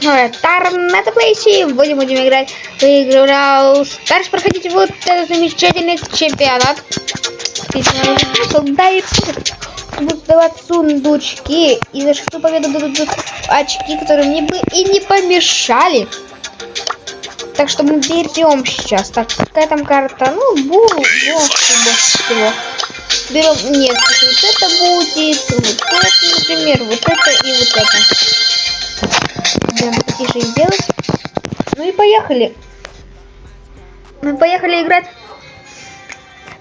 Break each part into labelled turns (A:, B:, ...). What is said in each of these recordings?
A: Торнадо Плейси. Будем, будем играть. Выиграл. Дальше проходите вот этот замечательный чемпионат. Да и будут давать сундучки. И за шестую победу будут очки, которые мне бы и не помешали. Так что мы берем сейчас. Так, какая там карта? Ну, бу. Берем, нет, вот это будет, вот это, например, вот это и вот это. Будем потише сделать. Ну и поехали. Мы поехали играть.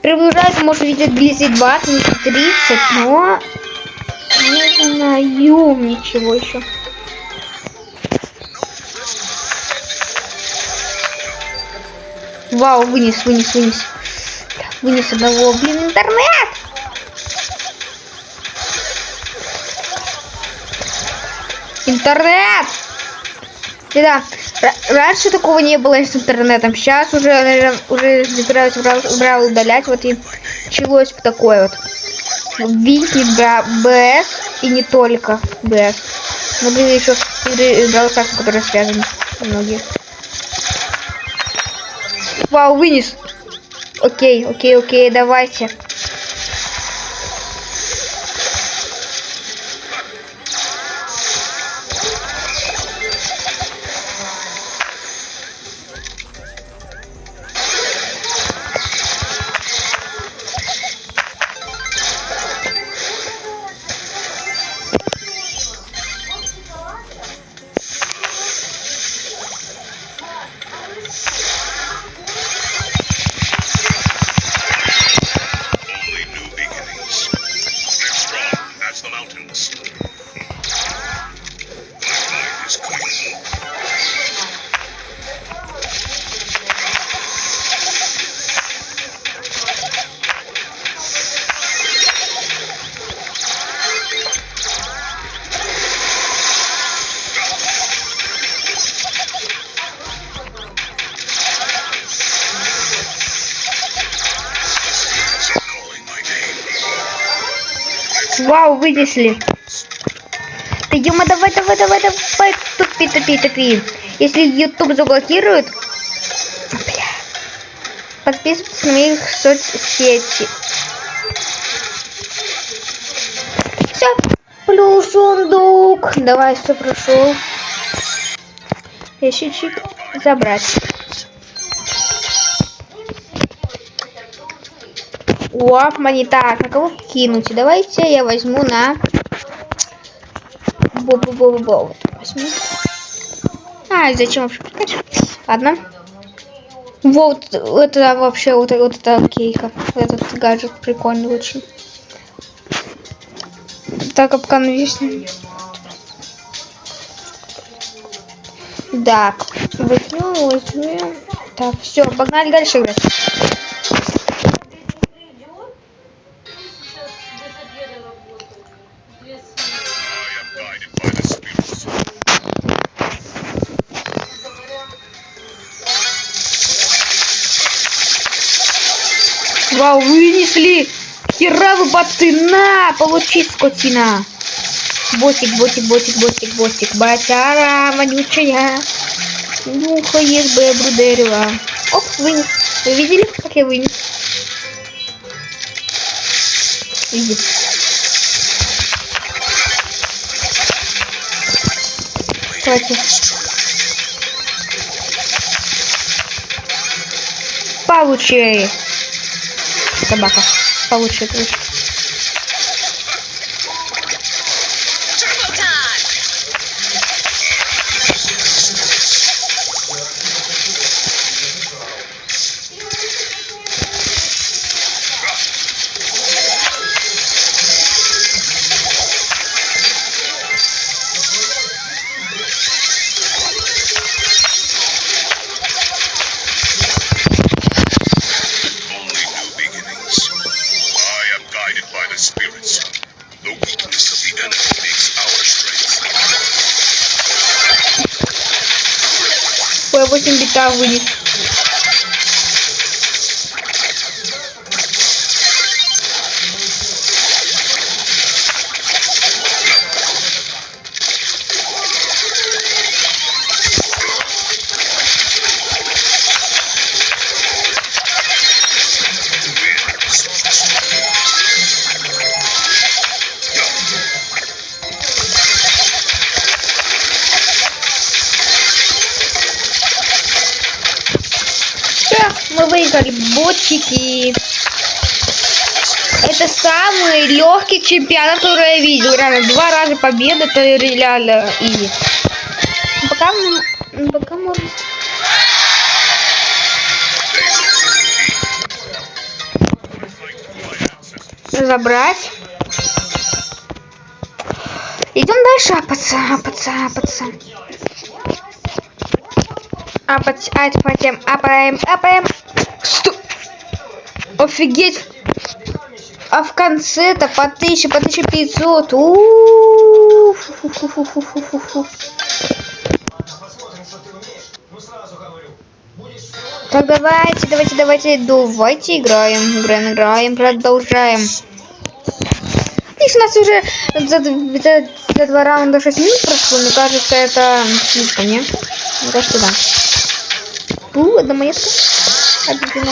A: Приближается, может, видеть близи 20, не 30, но не знаю ничего еще. Вау, вынес, вынес, вынес. Вынес одного, блин, интернет! Интернет! Да, раньше такого не было с интернетом. Сейчас уже, уже собираюсь брал удалять. Вот и началось такое вот. Винки, БС и не только БС. Но были еще игры играл которые связаны многие. Вау, вынес. Окей, окей, окей, давайте. Вау, вынесли. Да ё давай, давай, давай, давай, тупи, тупи, тупи. Если YouTube заблокирует, бля. подписывайтесь на моих соцсети. Все, плюс сундук. Давай, все прошел. Ящичек забрать. Оп, монета. На кого кинуть? Давайте я возьму на... Бо-бо-бо-бо. Возьму. А, зачем вообще прикачивать? Ладно. Вот, это вообще, вот, вот это кейка. Этот гаджет прикольный очень. Так, капкан вишни. Так, возьмем, возьмем. Так, все, погнали дальше играть. Вау, вынесли! Хера вы баты! На! Получи, скотина! Ботик, ботик, ботик, ботик, ботик. Батяра вонючая. Нюхает бебру дерева. Оп, вынес. Вы видели, как я вынес? Видит. Давайте. Получи собака. Получше, Tchau, bonito. Ботчики. Это самый легкий чемпионат, который я видел. Реально, два раза победа, это реально. Ну, Пока Пока можно... Забрать. Идем дальше апаться, апаться, апаться. Апать, апаем, апаем, апаем. Сто- Офигеть. А в конце-то по 1000, по 1500. У-у-у. Фу-фу-фу-фу-фу-фу. Так, давайте, давайте, давайте, давайте играем, играем, играем, продолжаем. Видишь, у нас уже за, за- за два раунда 6 минут прошло, мне кажется, это слишком, не? Мне кажется, да. У, одна монетка. Обидно.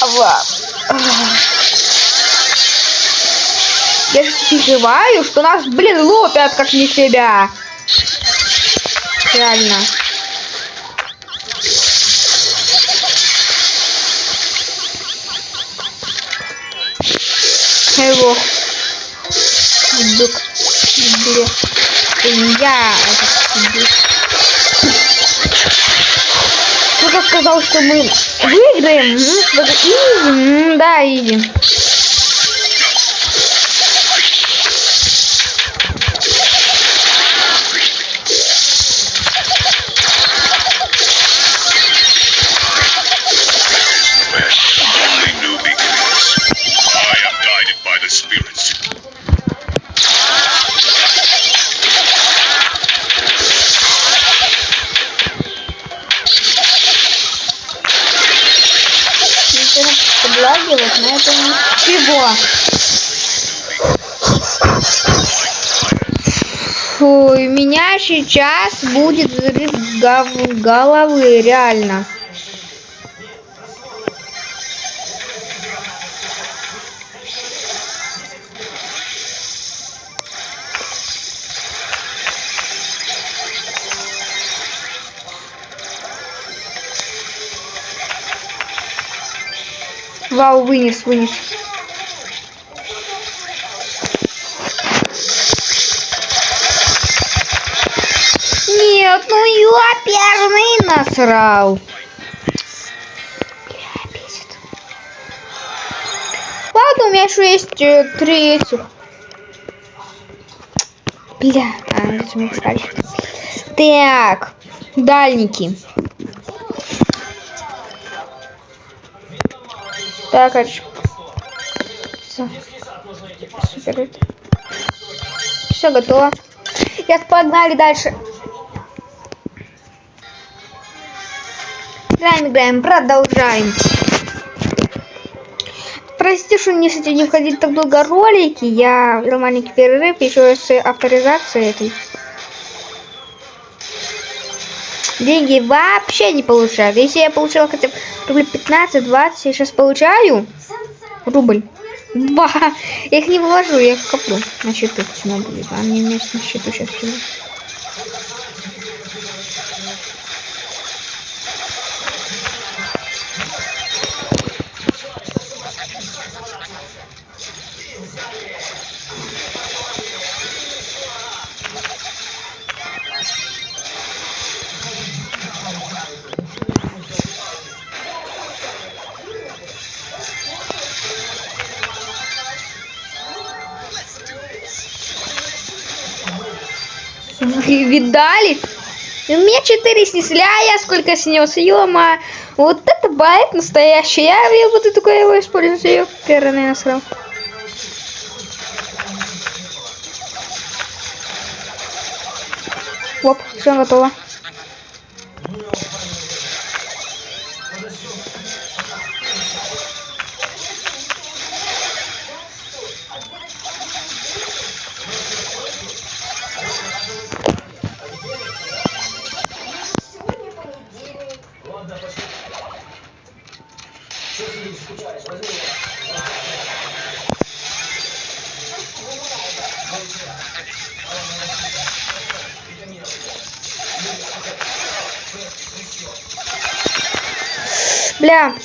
A: Ава. Я же переживаю, что нас, блин, лопят как не себя. Реально. Его. Дук. Дук. Я этот дук. Кто-то сказал, что мы выиграем. Да, изи. У меня сейчас будет взрыв головы, реально. Вау, вынес, вынес. Насрал. Бля, бесит. Ладно, у меня еще есть э, три этих. Бля, а, мне сказали. Так, дальники. Так, а. Супер. Все готово. Я погнали дальше. Играем, играем, продолжаем. Прости, что не с этим не входить так долго ролики. Я взял маленький перерыв еще с авторизацией этой. Деньги вообще не получаю. Если я получила хотя бы рубль 15-20, я сейчас получаю рубль. Два. Я их не вывожу, я их коплю на счету. Почему будет? А мне вместе на счету сейчас всего. У меня 4 снесли, а я сколько снес, ё Вот это байт настоящий. Я, я буду только его использовать. Ее первый насрал. Оп, все готово.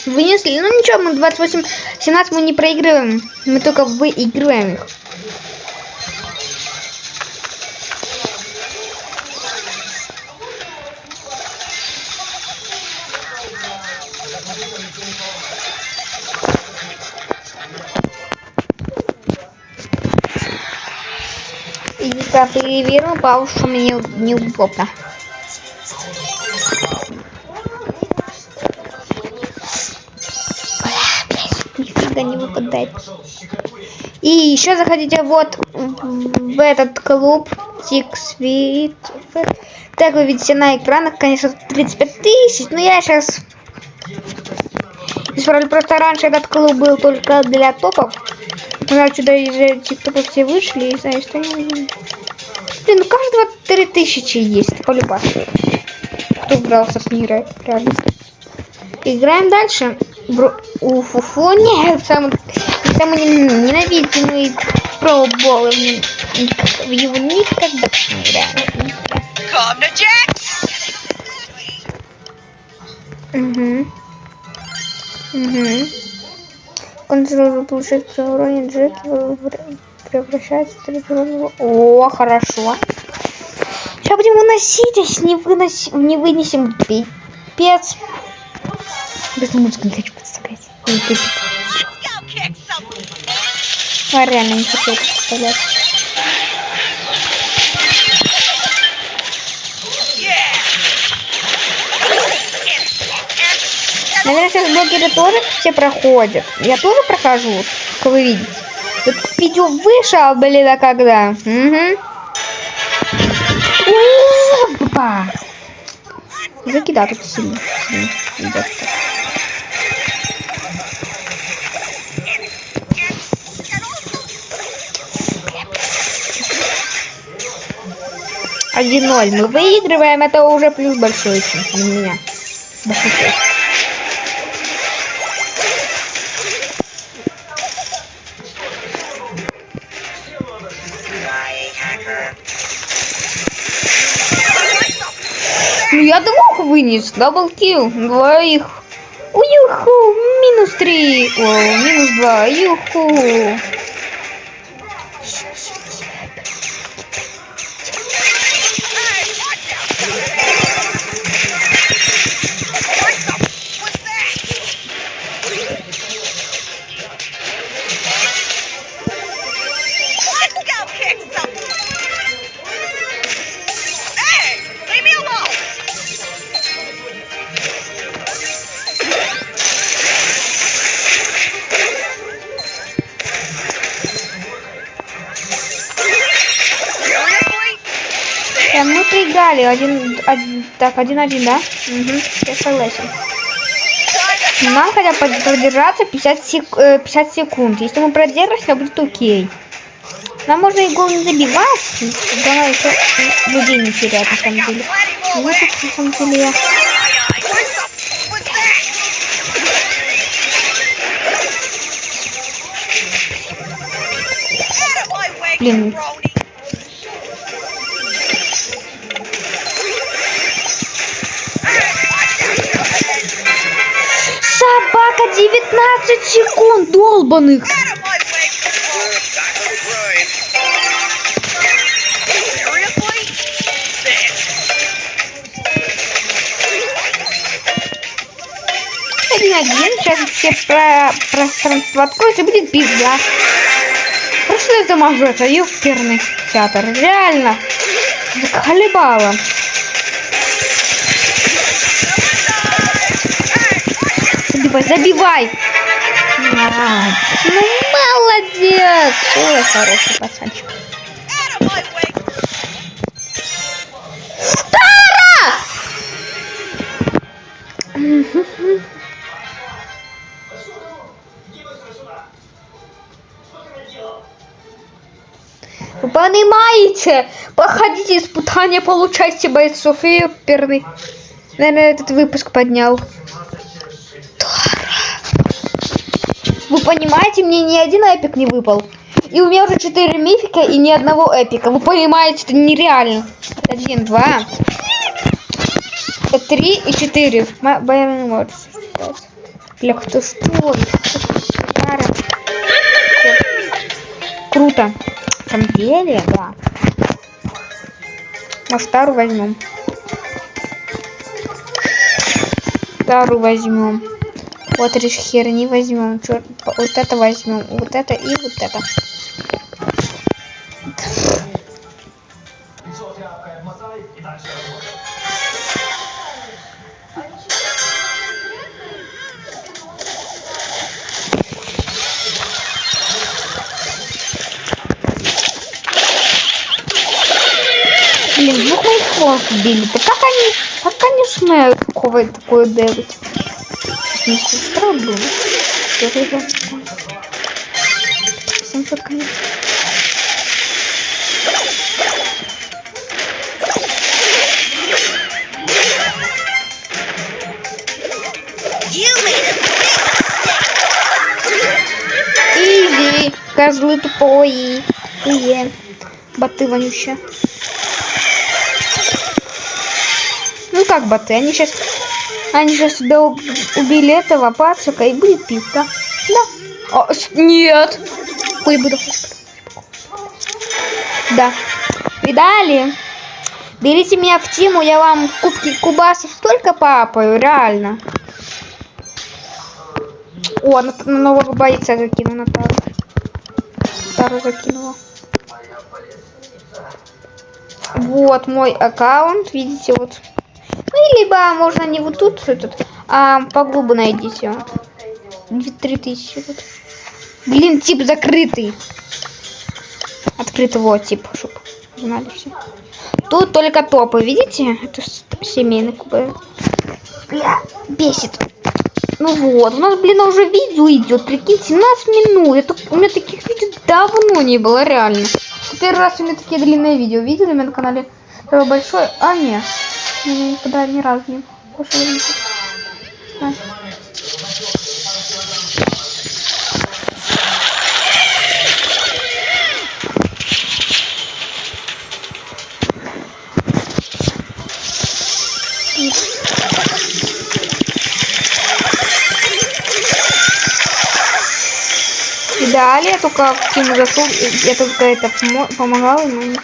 A: Вынесли. Ну ничего, мы 28-17 мы не проигрываем. Мы только выигрываем их. И я переверну, потому что мне неудобно. И еще заходите вот в этот клуб Тиксвит. Так вы видите на экранах, конечно, 35 тысяч, но я сейчас... Исправлю, просто раньше этот клуб был только для топов. Когда сюда из тиктоков все вышли, и знаешь, что они... Блин, у каждого 3000 есть, полюбас. Кто брался с играть, реально. Играем дальше. Бро... Уф, уф, о, нет, самый, самый ненавидимый пробол. В него никогда не играем. Угу. Угу. Контроль получает при уроне Джеки в- превращается в трехуровневого- О, хорошо. Сейчас будем выносить, если не, выноси, не вынесем пипец. Без музыки не хочу пипец.
B: Let's go kick some
A: А, реально не хочу это представлять.
B: yeah!
A: Наверное, сейчас блогеры тоже все проходят. Я тоже прохожу, как вы видите. Тут видео вышел, блин, а когда? Угу. Опа! Мужики, да, тут сильно. сильно идет так. Один ноль. Мы выигрываем, это уже плюс большой для меня. Большой. Ну я двух вынес, даблкил, двоих. Уюху, минус три, о, минус два, юху. Проиграли. Один, один- так, один-один, да? Угу, я согласен. Нам хотя бы продержаться 50, сек- э, 50 секунд. Если мы продержимся, будет окей. Нам можно и гол не забивать. Главное еще людей не терять, на самом деле. Ну, тут, на самом деле, я... Блин.
B: Jabroni.
A: Собака 19 секунд, долбаных.
B: Seriously?
A: Один-один. Сейчас все про пространство откроется, будет пизда. Просто это мажет, а ёперный театр. Реально. Заколебало. Забивай, забивай. Ну, молодец. Ой, хороший пацанчик. Вы понимаете? Проходите испытания, получайте бойцов и ёперный. Наверное, этот выпуск поднял. Вы понимаете, мне ни один эпик не выпал. И у меня уже 4 мифика и ни одного эпика. Вы понимаете, это нереально. Один, два, три и четыре. Может считать. Бля, кто что? Круто. Деле, да. Стару возьмем. Стару возьмем. Вот решь херни возьмем. Чё- Вот это возьмем. Вот это и вот это. Блин, двух моих волк убили. Да как они, как они смеют такого такое делать? Не сестра была.
B: You made a
A: Изи, козлы тупые. Тупые. Боты вонющие. Ну как боты, они сейчас... Они сейчас сюда уб- убили этого пацака и будет пить, да? С- нет. Ой, буду. Да. Видали? Берите меня в тему, я вам кубки кубасов столько папаю, реально. О, на, на нового бойца закину на тару. Тару закинула. Вот мой аккаунт, видите, вот. Ну, либо можно не вот тут этот, а поглубу найдите. 3000 тут. Блин, тип закрытый. Открытый вот тип, знали все. Тут только топы, видите? Это семейный куб. Бля, бесит. Ну вот, у нас, блин, уже видео идет, прикиньте, 17 минут. Это, у меня таких видео давно не было, реально. Первый раз у меня такие длинные видео видели у меня на канале. Такое большое. А, нет. Меня никогда ни разу не пошло видео. А. И далее только зашел, и я только это помо- помогала ему.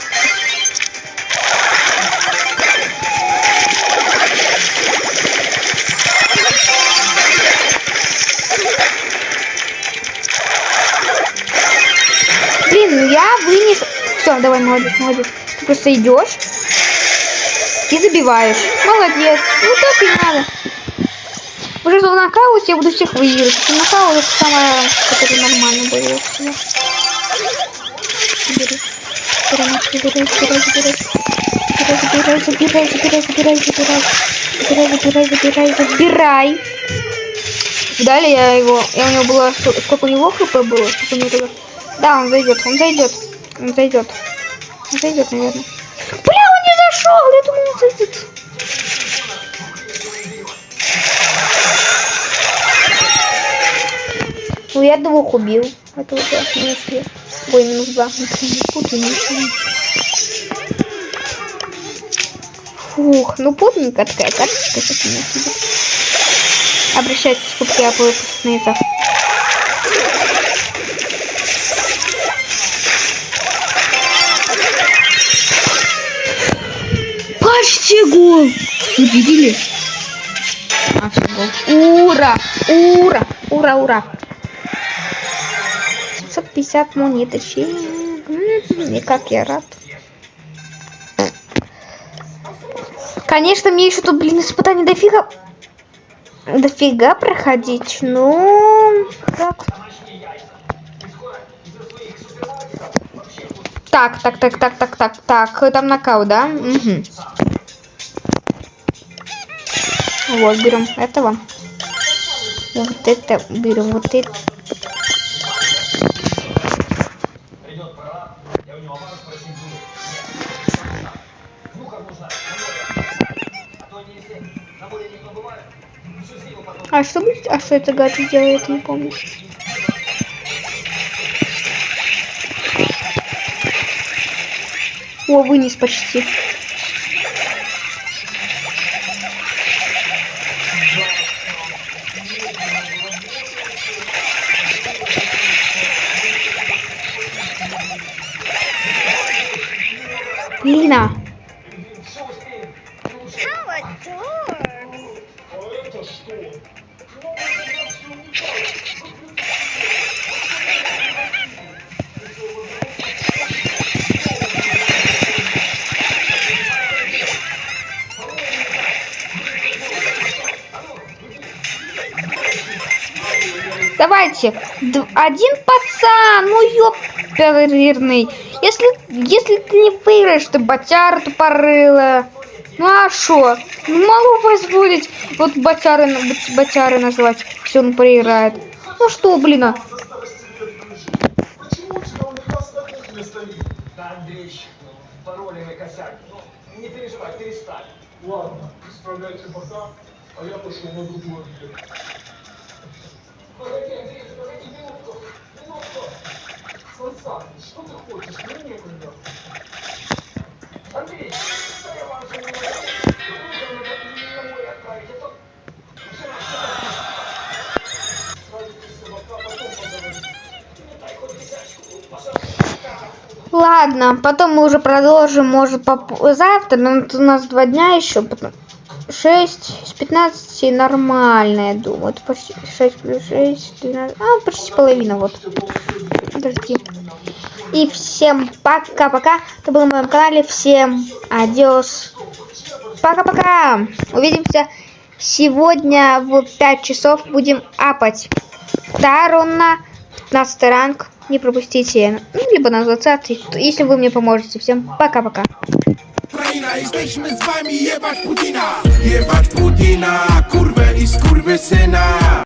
A: Все, давай, молодец, молодец. Ты просто идешь и забиваешь. Молодец. Ну так и надо. Уже в нокауте я буду всех выигрывать. Нокаут это самое, которое нормально. Забери. Забирай, забирай, забирай, забирай. Забирай, забирай, забирай, забирай, забирай. Забирай, забирай, забирай, забирай. Далее я его, я у него было, сколько у него хп было, сколько у него было. Да, он зайдет, он зайдет, он зайдет. Зайдет, наверное. Бля, он не зашел, я думал, он зайдет. Ну, я двух убил. Это уже минус две. Ой, минус два. Фух, ну путненькая такая карточка сейчас у меня сидит. Обращайтесь в кубки Apple выпускников. Почти гол! Вы видели? А, все, гол. Ура! Ура! Ура, ура! 750 монеточек. И как я рад. Конечно, мне еще тут, блин, испытаний дофига... Дофига проходить, ну... Так. Так, так, так, так, так, так, так. Там нокаут, да? Мгм. Вот, берем этого. Вот это берем, вот это. А что будет? А что это гаджет делает, не помню. О, вынес почти. Один пацан. Ну ёперный. Если, если ты не выиграешь, ты ботяра тупорыла. Ну а шо? Ну могу позволить вот ботяры, бот- ботяры назвать, если он проиграет. Ну что, блин, а?
C: Не. Ладно, исправляйте бока, а я пошел на другую. Потом.
A: Ладно, потом мы уже продолжим, может, завтра, но у нас два дня еще. 6 с 15 нормально, я думаю. Это почти 6 плюс 6, 12, а, почти половина, вот. Подожди. И всем пока-пока. Это было на моем канале. Всем адиос. Пока-пока. Увидимся сегодня в 5 часов. Будем апать. Тарона. 15 ранг. Не пропустите. Ну, либо на 20, если вы мне поможете. Всем пока-пока.
D: Ukraina, jesteśmy z wami jebać Putina Jebać Putina, kurwę i skurwysyna